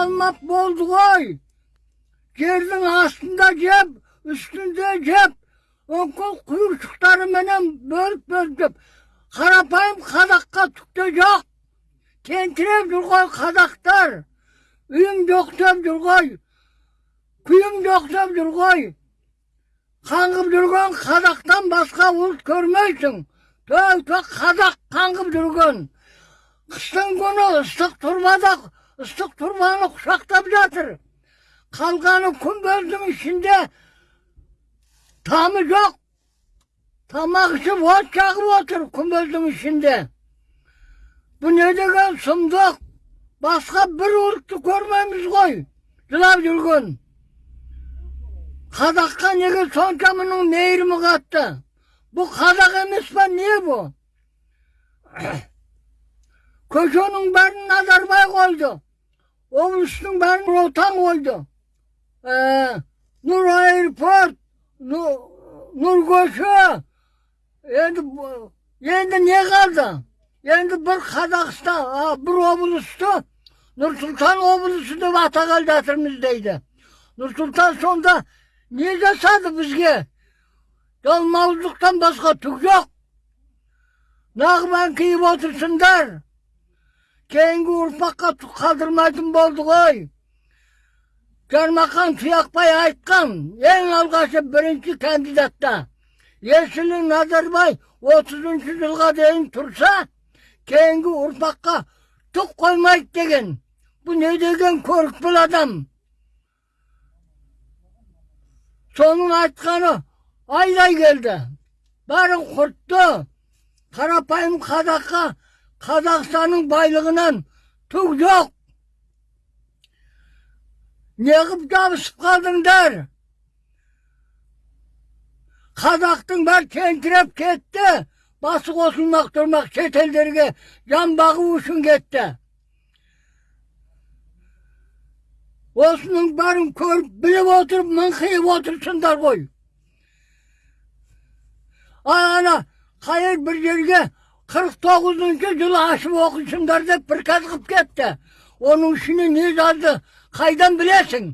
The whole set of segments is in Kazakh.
қалмап болды ғой жердің астында жеп үстінде жеп өңкөл құйыршықтарыменен бөліп бөліп қарапайым қазаққа түк те жоқ тентіреп жүр ғой қазақтар үйің жоқ деп жүр ғой күйің жоқ деп жүр ғой қаңғып жүрген қазақтан басқа ұлт көрмейсің только қазақ қаңғып жүрген қыстың күні ыстық тұрбада ыстық тұрбаны құшақтап жатыр. Қалғаны күмбездің ішінде тамы жоқ. Тамақ ішіп от жағып отыр күмбездің ішінде. Бұл не деген сұмдық? Басқа бір ұлтты көрмейміз ғой жылап жүрген. Қазаққа неге сонша мұның мейірімі қатты? Бұл қазақ емес па не бұл көшенің бәрін назарбай қойды. Облыстың бәрін отан қойды ә, нұр аэропорт нұр көше енді енді не қалды енді бір қазақстан бір облысты нұр сұлтан облысы деп атағалы жатырмыз дейді нұр сұлтан сонда не жасады бізге жалмауыздықтан басқа түк жоқ нағман киіп отырсыңдар кейінгі ұрпаққа қалдырмайтын болды ғой. Жармақан тұяқбай айтқан ең алғашы бірінші кандидатта есіл назарбай отызыншы жылға дейін тұрса кейінгі ұрпаққа түк қоймайды деген. Бұл не деген көрікпіл адам? Соның айтқаны айдай келді. Бәрін құртты қарапайым қазаққа қазақстанның байлығынан түк жоқ. Неғып жабысып қалдыңдар? Қазақтың бәрі тентіреп кетті. Басы қосылмақ тұрмақ шетелдерге жан бағу үшін кетті. Осының бәрін көріп біліп отырып мыңқиып отырсыңдар ғой. Ана қайыр бір жерге қырық тоғызыншы жылы ашып оқисыңдар деп приказ қылып кетті оның ішіне не жазды қайдан білесің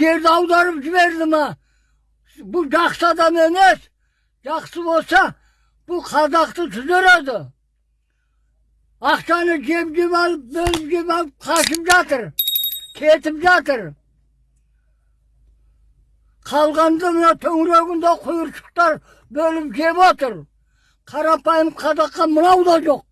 жерді аударып жіберді ма бұл жақсы адам емес жақсы болса бұл қазақты түзереді ақшаны жеп жеп алып бөліп жеп алып қашып жатыр кетіп жатыр қалғанда мына төңірегінде құйыршықтар бөліп жеп отыр қарапайым қазаққа мынау да жоқ